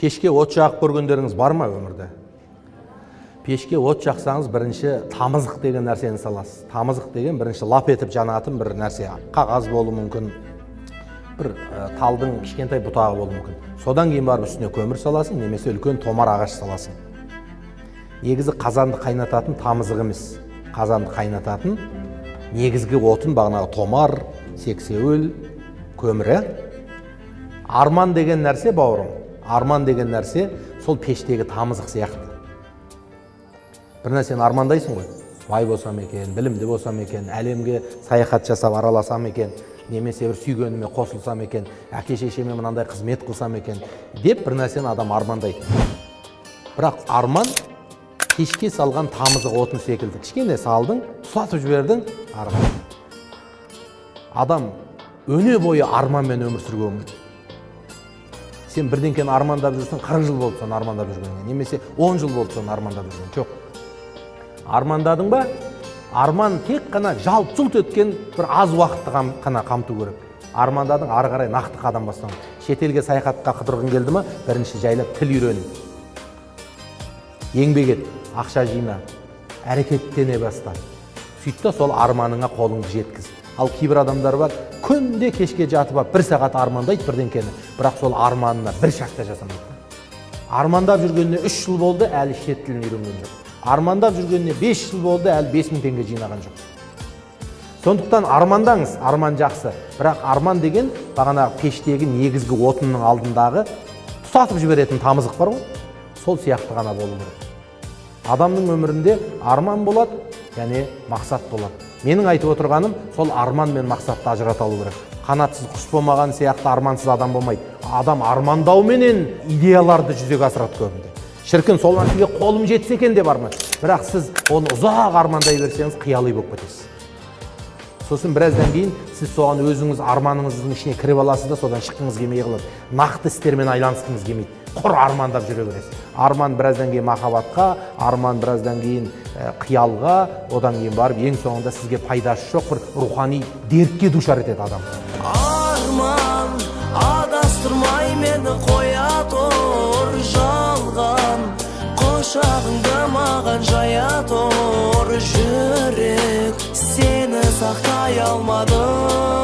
пешке от жағып көргендеріңіз бар ма өмірде? Пешке от жақсаңыз бірінші тамызық деген нәрсені саласыз. Тамызық деген бірінші лап етіп жанатын бір нәрсе. Қағаз болуы мүмкін бір ә, талдың кішкентай бұтағы болуы мүмкін. Содан кейін барып үстіне көмір саласың немесе үлкен томар ағаш саласың. Негізі қазанды қайнататын тамызық емес. Қазанды қайнататын негізгі отын бағанағы томар сексеуіл көмір иә арман деген нәрсе бауырым. Арман деген нәрсе сол пештегі тамызық сияқты. Бір нәрсені армандайсың ғой. Бай болсам екен білімді болсам екен әлемге саяхат жасап араласам екен немесе бір сүйгеніме қосылсам екен әке шешеме мынандай қызмет қылсам екен деп бір нәрсені адам армандайды. Бірақ арман кешке салған тамызық отын секілді. Кішкене салдың тұтатып жібердің ары адам өне бойы арманмен өмір сүруге сен бірдеңкені армандап жүрсің қырық жыл болды соны армандап жүргеніңе. Немесе он жыл болды соны армандап жүрген жоқ. Армандадың ба? Арман тек қана жалт жұлт еткен бір аз уақытты қана қамту керек. Армандадың ары қарай нақты қадам бастау. Шетелге саяхатқа қыдырғың келді ма? Бірінші жайлап тіл үйрен еңбек ет ақша жина әрекеттене баста сөйт сол арманыңа қолыңды жеткіз. Ал кейбір адамдар бар күнде кешке жатып алып бір сағат армандайды бірдеңкені. Бірақ сол арманына бір шақ та жасамайды армандап жүргеніне үш жыл болды әлі шет тілін үйренген жоқ. Армандап жүргеніне 5 жыл болды әлі 5000 теңге жинаған жоқ. Сондықтан армандаңыз арман жақсы. Бірақ арман деген бағанағы пештегі негізгі отынның алдындағы тұтатып жіберетін тамызық бар ғой. Сол сияқты ғана болу керек. Адамның өмірінде арман болады және мақсат болады. Менің айтып отырғаным сол арман мен мақсатты ажырата алу керек. Қанатсыз құс болмаған сияқты армансыз адам болмайды. Адам армандауменен идеяларды жүзеге асырады көбінде. Шіркін сол нәрсеге қолым жетсе екен деп арман бірақ сіз оны ұзақ армандай берсеңіз қияли болып кетесіз. Сосын біраздан кейін сіз соған өзіңіз арманыңыздың ішіне кіріп аласыз да содан шыққыңыз келмей қалады. Нақты істермен айланысқыңыз келмейді. Құр армандап жүре бересіз. Арман біраздан кейін махаббатқа арман біраздан кейін қиялға одан кейін барып ең соңында сізге пайдасы жоқ бір рухани дертке душар етеді адамды арман адастырмай мені қоя тұр жалған құшағыңды маған жая тұр жүрек сені saklayalmadım